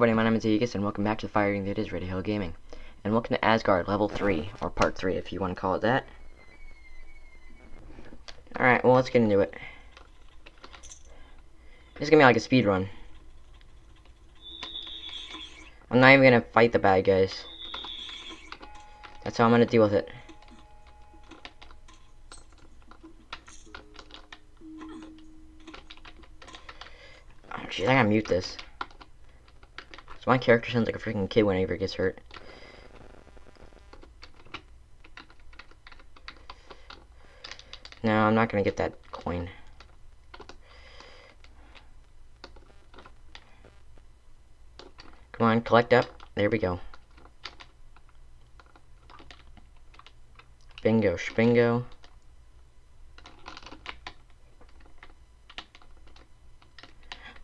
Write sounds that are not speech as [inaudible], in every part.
everybody, my name is Aegis, and welcome back to the firing that is Radio Hill Gaming. And welcome to Asgard, level 3, or part 3 if you want to call it that. Alright, well let's get into it. This is gonna be like a speed run. I'm not even gonna fight the bad guys. That's how I'm gonna deal with it. Oh, jeez, I gotta mute this. My character sounds like a freaking kid whenever he gets hurt. No, I'm not gonna get that coin. Come on, collect up. There we go. Bingo, spingo.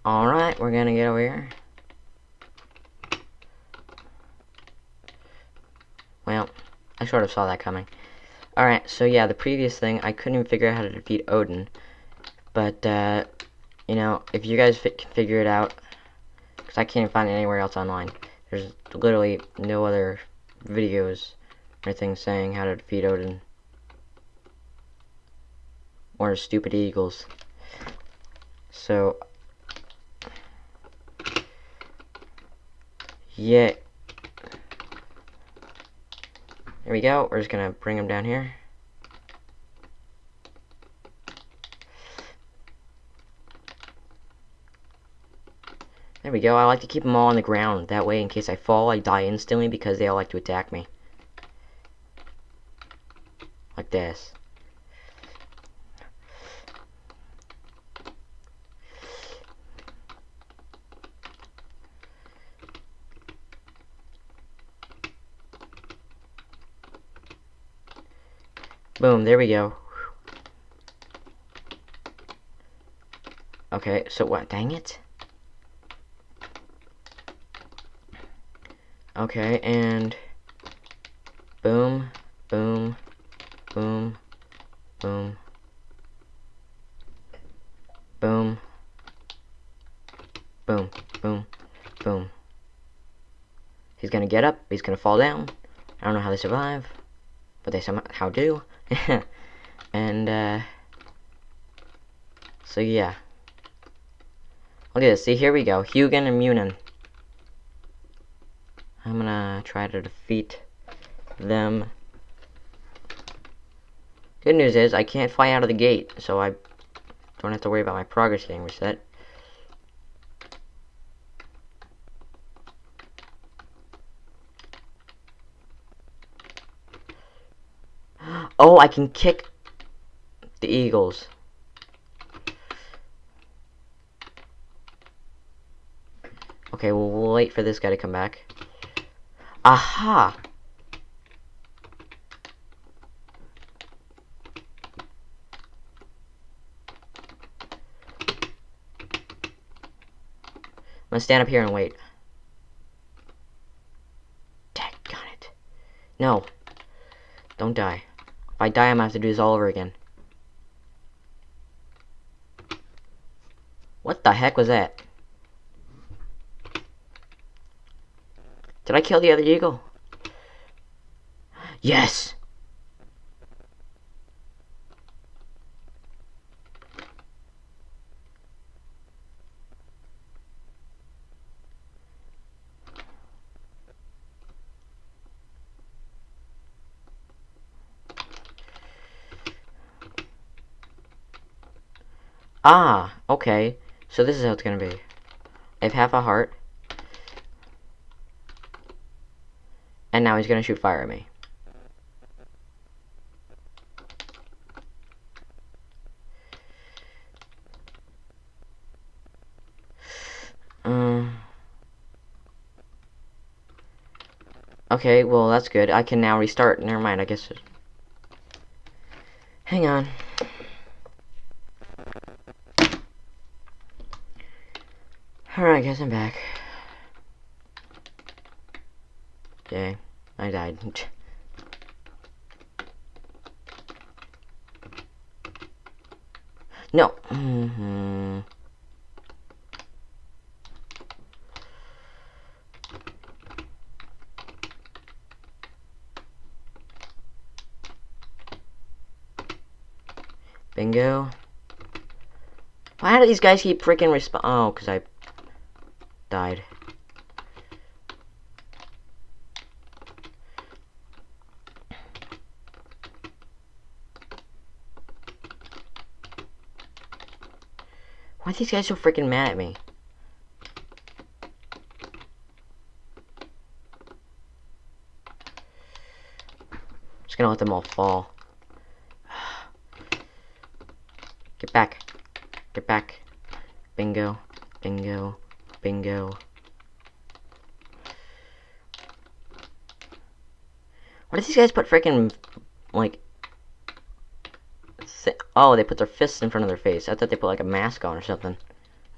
Alright, we're gonna get over here. Well, I sort of saw that coming. Alright, so yeah, the previous thing, I couldn't even figure out how to defeat Odin. But, uh, you know, if you guys can figure it out, because I can't find it anywhere else online. There's literally no other videos or things saying how to defeat Odin. Or stupid eagles. So, yeah, there we go. We're just gonna bring them down here. There we go. I like to keep them all on the ground. That way, in case I fall, I die instantly because they all like to attack me. Like this. Boom, there we go. Okay, so what? Dang it. Okay, and boom, boom, boom, boom, boom, boom, boom, boom. He's gonna get up, he's gonna fall down. I don't know how they survive, but they somehow do. [laughs] and, uh, so yeah. Look at this, see, here we go, Hugin and Munin. I'm gonna try to defeat them. Good news is, I can't fly out of the gate, so I don't have to worry about my progress getting reset. Oh, I can kick the Eagles. Okay, well, wait for this guy to come back. Aha! I'm gonna stand up here and wait. Dang it. No. Don't die. If I die, I'm gonna have to do this all over again. What the heck was that? Did I kill the other eagle? Yes! Ah, okay. So this is how it's gonna be. I have half a heart. And now he's gonna shoot fire at me. Um, okay, well that's good. I can now restart. Never mind, I guess. Hang on. Alright guys, I'm back. Okay, I died. [laughs] no. Mm -hmm. Bingo. Why do these guys keep freaking respawn? Oh, because I died. Why are these guys so freaking mad at me? Just gonna let them all fall. Get back. Get back. Bingo. Bingo. Bingo. Why do these guys put freaking like oh, they put their fists in front of their face. I thought they put like a mask on or something.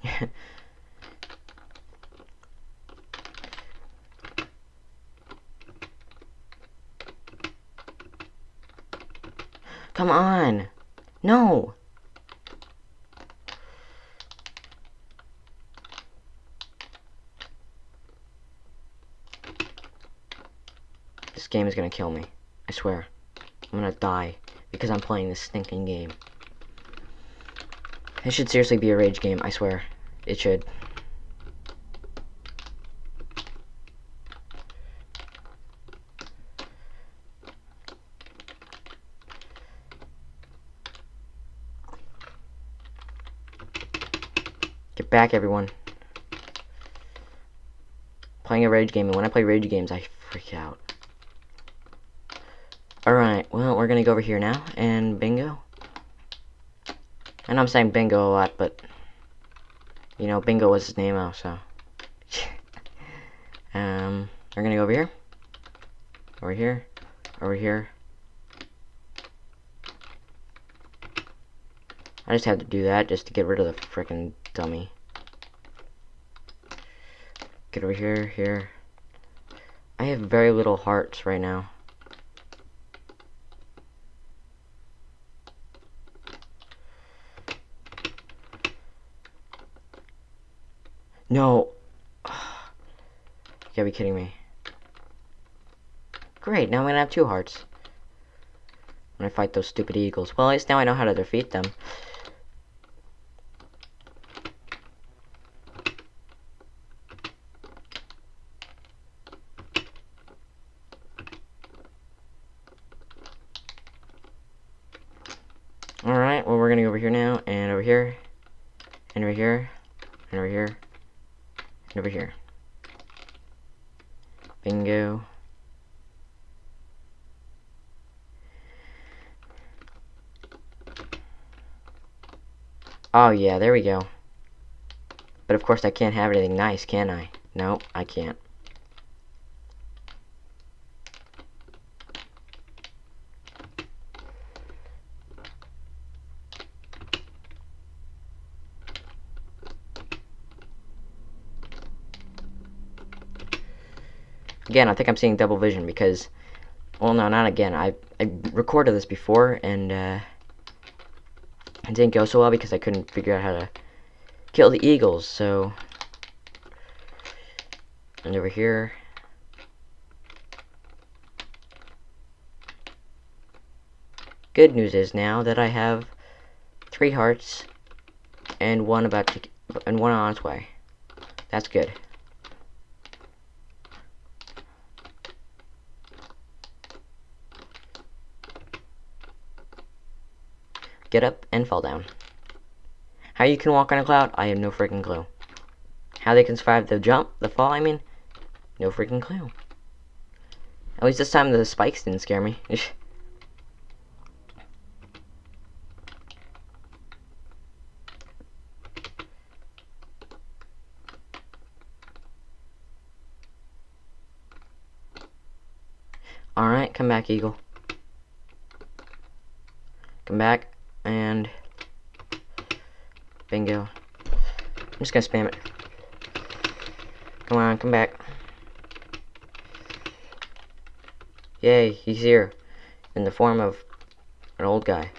[laughs] Come on. No. This game is gonna kill me. I swear. I'm gonna die because I'm playing this stinking game. It should seriously be a rage game, I swear. It should. Get back, everyone. Playing a rage game, and when I play rage games, I freak out. Alright, well, we're gonna go over here now, and bingo. Know I'm saying bingo a lot, but, you know, bingo was his name also. [laughs] um, we're gonna go over here. Over here. Over here. I just had to do that just to get rid of the freaking dummy. Get over here, here. I have very little hearts right now. No. [sighs] You gotta be kidding me. Great, now I'm gonna have two hearts. When I fight those stupid eagles. Well, at least now I know how to defeat them. Alright, well we're gonna go over here now, and over here, and over here, and over here, over here. Bingo. Oh yeah, there we go. But of course I can't have anything nice, can I? No, I can't. Again, I think I'm seeing double vision because, well, no, not again. I, I recorded this before, and, uh, it didn't go so well because I couldn't figure out how to kill the eagles, so... And over here... Good news is now that I have three hearts and one about to and one on its way. That's good. Get up, and fall down. How you can walk on a cloud, I have no freaking clue. How they can survive the jump, the fall, I mean, no freaking clue. At least this time the spikes didn't scare me. [laughs] Alright, come back, Eagle. Come back and bingo. I'm just gonna spam it. Come on, come back. Yay, he's here. In the form of an old guy.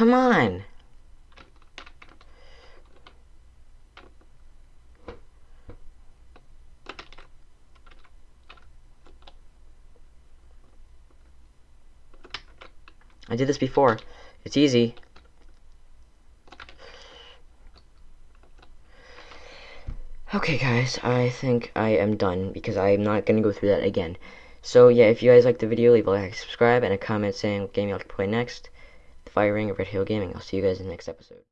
Come on! I did this before. It's easy. Okay, guys, I think I am done because I'm not going to go through that again. So, yeah, if you guys liked the video, leave a like, subscribe, and a comment saying what game you like to play next. The Fire Ring of Red Hill Gaming. I'll see you guys in the next episode.